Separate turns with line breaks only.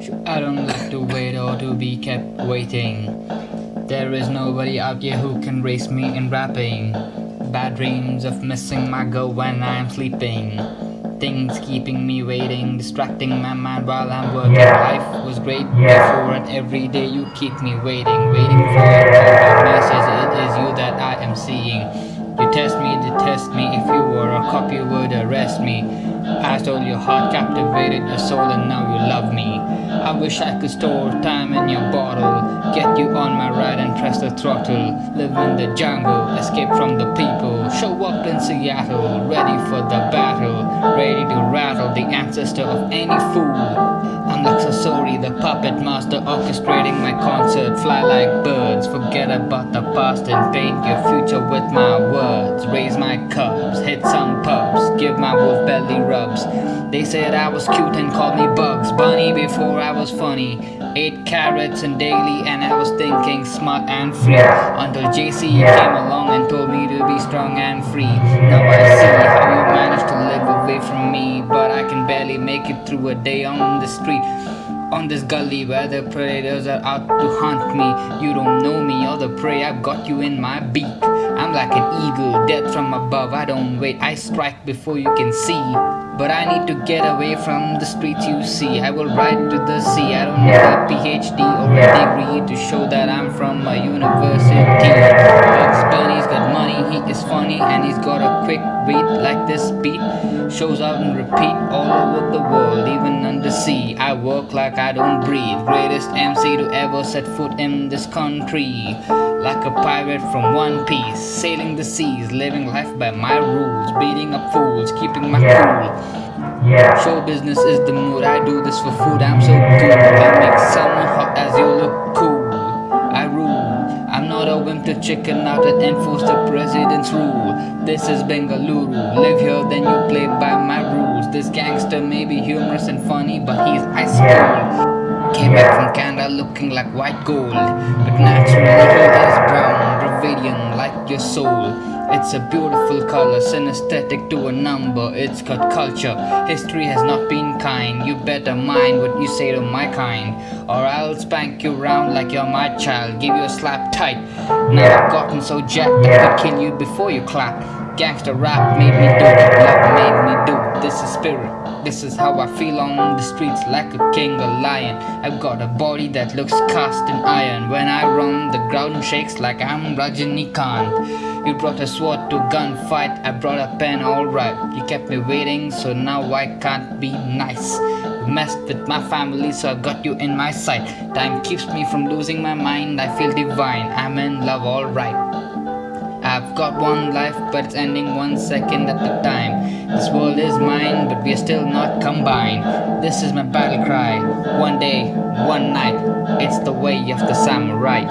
I don't like to wait or to be kept waiting. There is nobody out here who can race me in rapping. Bad dreams of missing my girl when I'm sleeping. Things keeping me waiting, distracting my mind while I'm working. Life was great before, and every day you keep me waiting, waiting for your message. It is you that I am seeing. You test me, detest me. If you were a cop, you would arrest me. I stole your heart, captivated your soul, and now you love me. I wish I could store time in your bottle, get you on my ride and press the throttle. Live in the jungle, escape from the people. Show up in Seattle, ready for the battle, ready to rattle the ancestor of any fool. The puppet master, orchestrating my concert. Fly like birds, forget about the past and paint your future with my words. Raise my cubs, hit some pubs, give my wolf belly rubs. They said I was cute and called me Bugs Bunny before I was funny. Ate carrots and daily, and I was thinking smart and free. Until JC came along and told me to be strong and free. Now I see how you managed to live away from me, but I can barely make it through a day on the street. On this gully where the predators are out to hunt me. You don't know me or the prey, I've got you in my beak. I'm like an eagle, death from above. I don't wait, I strike before you can see. But I need to get away from the streets you see. I will ride to the sea, I don't need a PhD or a degree To show that I'm from a university. Bugs Bunny's got money, he is funny And he's got a quick beat like this beat Shows out and repeat all over the world, even under sea. I work like I don't breathe. Greatest MC to ever set foot in this country. Like a pirate from One Piece Sailing the seas, living life by my rules Beating up fools, keeping my cool. Show business is the mood, I do this for food. I'm so good, I make someone hot as you look cool Wimp to chicken out and enforce the president's rule. This is Bengaluru, live here then you play by my rules. This gangster may be humorous and funny but he's ice cold. Came back from Canada looking like white gold. But naturally your soul. It's a beautiful color, synesthetic to a number. It's got culture, history has not been kind. You better mind what you say to my kind Or I'll spank you round like you're my child. Give you a slap tight. Now I've gotten so jacked I could kill you before you clap. Gangster rap made me do it, love made me do it. This is spirit, this is how I feel on the streets like a king, a lion. I've got a body that looks cast in iron. When I run, the ground shakes like I'm Rajinikanth. You brought a sword to gunfight, I brought a pen, alright You kept me waiting, so now I can't be nice. Messed with my family, so I got you in my sight. Time keeps me from losing my mind, I feel divine. I'm in love, alright I've got one life, but it's ending one second at a time. This world is mine, but we're still not combined. This is my battle cry. One day, one night, it's the way of the samurai.